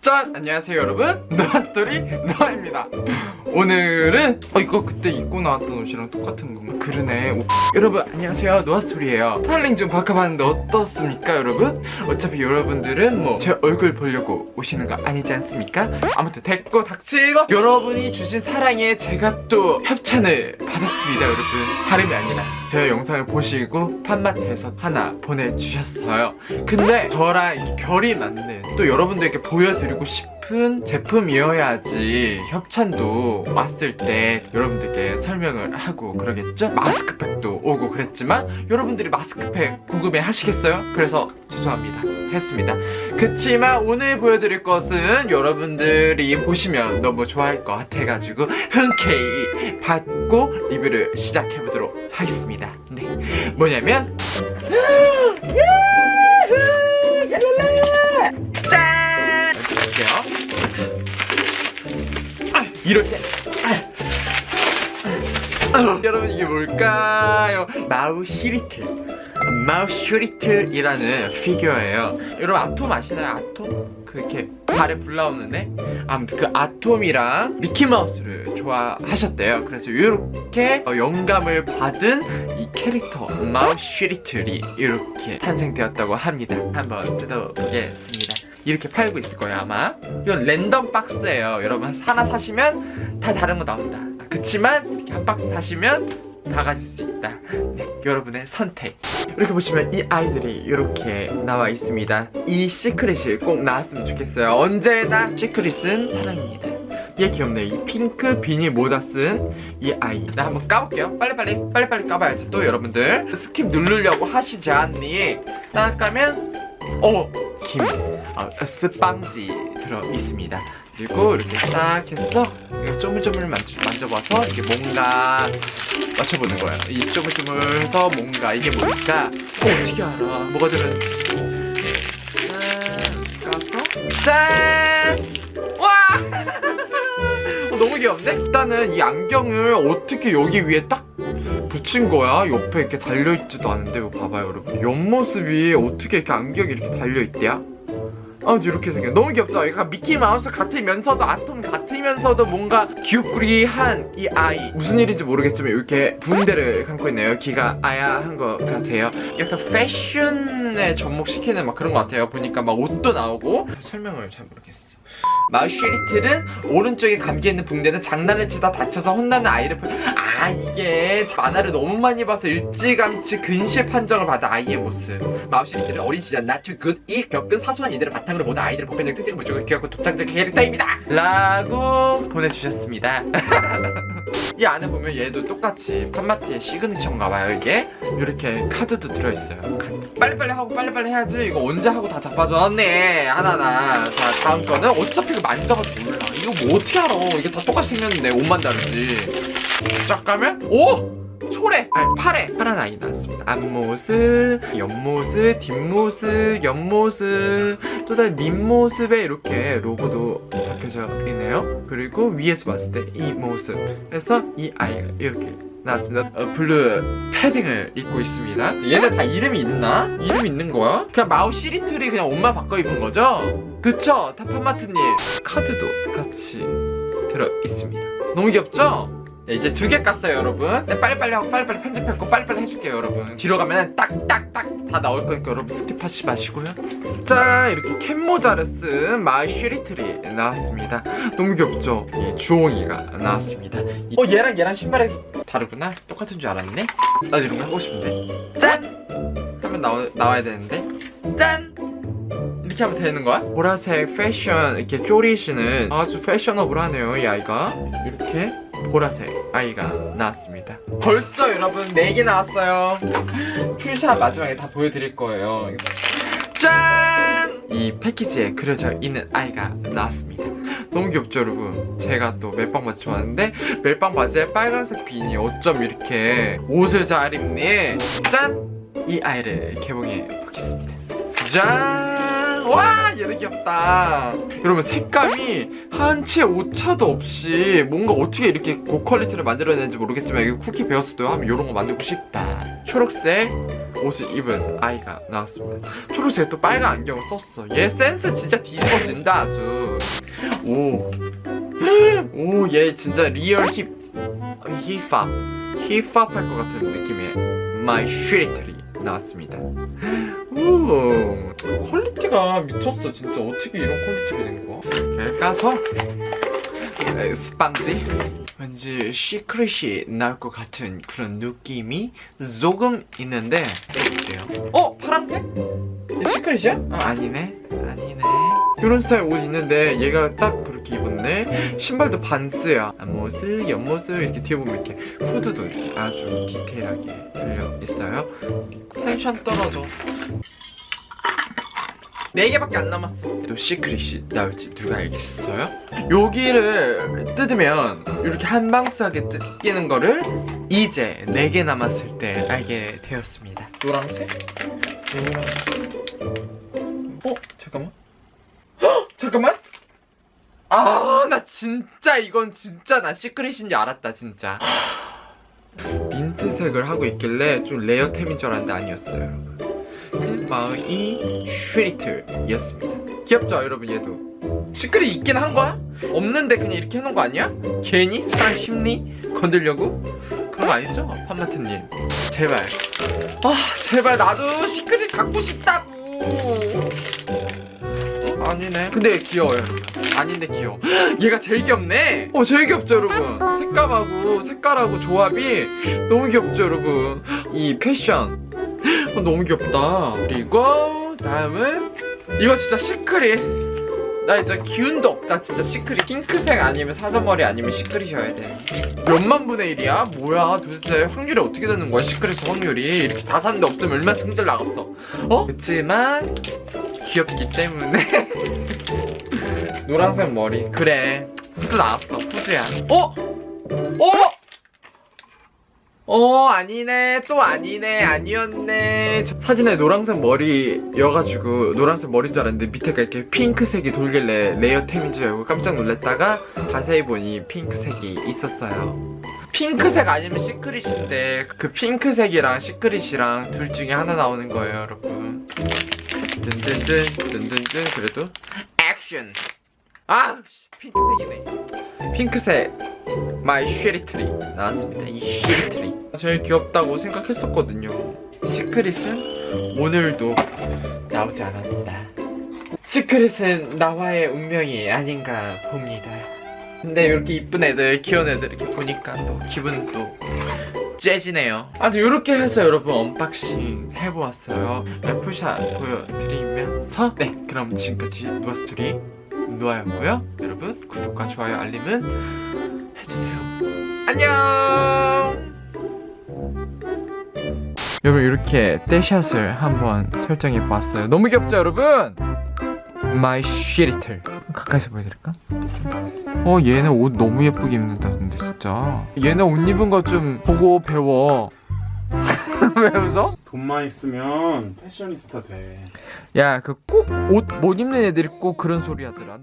짠! 안녕하세요 여러분 노아스토리 노아입니다 오늘은 어 이거 그때 입고 나왔던 옷이랑 똑같은 건가? 그러네 오, 여러분 안녕하세요 노아스토리예요 스타일링 좀 바꿔봤는데 어떻습니까 여러분? 어차피 여러분들은 뭐 제 얼굴 보려고 오시는 거 아니지 않습니까? 아무튼 됐고 닥치고 여러분이 주신 사랑에 제가 또 협찬을 받았습니다 여러분 다름이 아니라 제 영상을 보시고 팝마트에서 하나 보내주셨어요 근데 저랑 이렇게 결이 맞는 또 여러분들께 보여드리고 싶 은 제품이어야지 협찬도 왔을 때 여러분들께 설명을 하고 그러겠죠? 마스크팩도 오고 그랬지만 여러분들이 마스크팩 궁금해 하시겠어요? 그래서 죄송합니다. 했습니다. 그치만 오늘 보여드릴 것은 여러분들이 보시면 너무 좋아할 것 같아가지고 흔쾌히 받고 리뷰를 시작해보도록 하겠습니다. 네. 뭐냐면 이럴 때. 여러분 이게 뭘까요? Mousy Little. Mousy Little이라는 피규어예요. 여러분 아톰 아시나요? 아톰? 그 이렇게 발에 불 나오는데? 아무튼 그 아톰이랑 미키마우스를 좋아하셨대요. 그래서 이렇게 어, 영감을 받은 이 캐릭터 Mousy Little이 이렇게 탄생되었다고 합니다. 한번 뜯어보겠습니다 이렇게 팔고 있을 거예요 아마. 이건 랜덤 박스예요. 여러분 하나 사시면 다 다른 거 나온다. 그치만 이렇게 한 박스 사시면 다 가질 수 있다. 네, 여러분의 선택. 이렇게 보시면 이 아이들이 이렇게 나와 있습니다. 이 시크릿이 꼭 나왔으면 좋겠어요. 언제나 시크릿은 사랑입니다. 얘 귀엽네. 이 핑크 비니 모자 쓴 이 아이. 나 한번 까볼게요. 빨리빨리 빨리빨리 까봐야지 또 여러분들. skip 누르려고 하시지 않니? 딱 까면 어! 김 어, 스빵지 들어있습니다 그리고 이렇게 딱 해서 쪼물쪼물 만져, 만져봐서 이게 뭔가 맞춰보는 거예요 이 쪼물쪼물 해서 뭔가 이게 뭘까 어, 어떻게 알아 뭐가 들었는지 짠 까서 짠! 와! 어, 너무 귀여운데? 일단은 이 안경을 어떻게 여기 위에 딱 붙인 거야? 옆에 이렇게 달려있지도 않은데 이거 봐봐요 여러분 옆모습이 어떻게 이렇게 안경이 이렇게 달려있대요? 아무튼 이렇게 생겨 너무 귀엽죠? 얘가 미키마우스 같으면서도 아톰 같으면서도 뭔가 귀엽구리한 이 아이. 무슨 일인지 모르겠지만 이렇게 붕대를 감고 있네요. 귀가 아야한 것 같아요. 약간 패션에 접목시키는 막 그런 것 같아요. 보니까 막 옷도 나오고. 설명을 잘 모르겠어. 마슈리틀은 오른쪽에 감겨있는 붕대는 장난을 치다 다쳐서 혼나는 아이를 보... 아 이게 만화를 너무 많이 봐서 일찌감치 근시의 판정을 받은 아이의 모습. 마슈리틀은 어린 시절 not too good 이 겪은 사소한 일들을 바탕으로 모든 아이들의 보편적 특징을 보여주고 귀엽고 독창적 캐릭터입니다! 라고 보내주셨습니다. 이 안에 보면 얘도 똑같이 팜마티의 시그니처인가 봐요 이게? 이렇게 카드도 들어있어요. 빨리빨리 하고 빨리빨리 해야지. 이거 언제 하고 다 자빠졌네. 하나하나. 자 다음 거는 어차피 이거 만져가지고 몰라. 이거 뭐 어떻게 알아? 이게 다 똑같이 생겼는데 옷만 다르지 쫙 가면 오! 초래! 아니 팔에 파란 아이 나왔습니다 앞모습, 옆모습, 뒷모습, 옆모습 또 다른 밑모습에 이렇게 로고도 박혀져 있네요 그리고 위에서 봤을 때 이 모습 그래서 이 아이가 이렇게 나왔습니다 어, 블루 패딩을 입고 있습니다 얘네 다 이름이 있나? 이름 있는 거야? 그냥 Mousy Little이 그냥 옷만 바꿔 입은 거죠? 그쵸? 팝마트님 카드도 같이 들어 있습니다 너무 귀엽죠? 네, 이제 두 개 깠어요 여러분. 네, 빨리빨리 하고 빨리빨리 편집했고 빨리빨리 해줄게요 여러분. 뒤로 가면 딱딱딱 다 나올 거니까 여러분 skip하지 마시고요. 짠 이렇게 캔모자를 쓴 마이 슈리틀이 나왔습니다. 너무 귀엽죠? 이 주홍이가 나왔습니다. 어 얘랑 얘랑 신발이 다르구나. 똑같은 줄 알았네. 나도 이런 거 하고 싶은데. 짠! 하면 나와, 나와야 되는데. 짠! 이렇게 하면 되는 거야? 보라색 패션 이렇게 쪼리시는 아주 패셔너블하네요 이 아이가. 이렇게 보라색 아이가 나왔습니다. 벌써 여러분 4개 나왔어요. 풀샷 마지막에 다 보여드릴 거예요. 짠! 이 패키지에 그려져 있는 아이가 나왔습니다. 너무 귀엽죠 여러분? 제가 또 멜빵 바지 좋아하는데 멜빵 바지에 빨간색 비니 어쩜 이렇게 옷을 잘 입니? 짠! 이 아이를 개봉해 보겠습니다. 짠! 와 얘도 귀엽다. 여러분 색감이 한치 오차도 없이 뭔가 어떻게 이렇게 고quality를 만들어내는지 모르겠지만 여기 쿠키 베어스도 하면 이런 거 만들고 싶다. 초록색 옷을 입은 아이가 나왔습니다. 초록색 또 빨간 안경을 썼어. 얘 센스 진짜 뒤집어진다 아주. 오 오 얘 진짜 real 힙 힙합 힙합 할 것 같은 느낌의 마이 슈리트리 나왔습니다. 오 quality가 미쳤어 진짜. 어떻게 이런 quality가 된 거야? 잘 까서 에, 스펀지? 왠지 secret이 나올 것 같은 그런 느낌이 조금 있는데 볼게요. 어? 파란색? secret이야? 아, 아니네. 아니네. 이런 스타일 옷 있는데 얘가 딱 그렇게 입었네? 신발도 반스야. 앞모습 옆모습 이렇게 뒤에 보면 이렇게 후드도 이렇게 아주 디테일하게 달려 있어요 텐션 떨어져 4개밖에 안 남았어 또 secret이 나올지 누가 알겠어요? 여기를 뜯으면 이렇게 한방스하게 뜯기는 거를 이제 4개 남았을 때 알게 되었습니다 노란색? 노란색 어? 잠깐만 헉! 잠깐만 아 나 진짜 이건 진짜 나 secret인지 알았다 진짜 민트색을 하고 있길래 좀 레어템인 줄 알았는데 아니었어요 여러분 마이 슈리트였습니다 귀엽죠 여러분 얘도 secret 있긴 한 거야? 없는데 그냥 이렇게 해놓은 거 아니야? 괜히 사람 심리 건들려고? 그런 거 아니죠? 팝마트님 제발 아 제발 나도 secret 갖고 싶다고 어? 아니네 근데 귀여워요 아닌데 귀여워. 얘가 제일 귀엽네? 어 제일 귀엽죠 여러분. 색감하고 색깔하고 조합이 너무 귀엽죠 여러분. 이 패션. 어, 너무 귀엽다. 그리고 다음은 이거 진짜 secret. 나 진짜 기운도 없다. 진짜 secret. 핑크색 아니면 사자머리 아니면 secret이어야 돼. 몇만 분의 일이야? 뭐야? 도대체 확률이 어떻게 되는 거야 secret 확률이? 이렇게 다 샀는데 없으면 얼마나 승질 나겠어. 어? 그치만 귀엽기 때문에 노란색 머리. 그래. 후드 나왔어 후드야. 어? 어? 어 아니네. 또 아니네. 아니었네. 저 사진에 노란색 머리여가지고 노란색 머리인 줄 알았는데 밑에가 이렇게 핑크색이 돌길래 레어템인 줄 알고 깜짝 놀랐다가 자세히 보니 핑크색이 있었어요. 핑크색 아니면 secret인데 그 핑크색이랑 secret이랑 둘 중에 하나 나오는 거예요 여러분. 든든든 든든든 그래도 액션 아 씨, 핑크색이네. 핑크색. 마이 쉐리트리 나왔습니다. 이 쉐리트리. 제일 귀엽다고 생각했었거든요. secret은 오늘도 나오지 않았다. secret은 나와의 운명이 아닌가 봅니다. 근데 이렇게 이쁜 애들 귀여운 애들 이렇게 보니까 또 기분 또 재지네요. 아무튼 이렇게 해서 여러분 unboxing 해보았어요. 떼샷 보여드리면서 네 그럼 지금까지 누아스토리 누아였고요 여러분. 구독과 좋아요 알림은 해주세요. 안녕! 여러분 이렇게 떼샷을 한번 설정해 봤어요. 너무 귀엽죠 여러분? 마이 쉐리틀 가까이서 보여드릴까? 어 얘는 옷 너무 예쁘게 입는다던데 진짜. 얘는 옷 입은 거 좀 보고 배워 왜 웃어? 돈만 있으면 패셔니스타 돼. 야 그 꼭 옷 못 입는 애들이 꼭 그런 소리 하더라 너...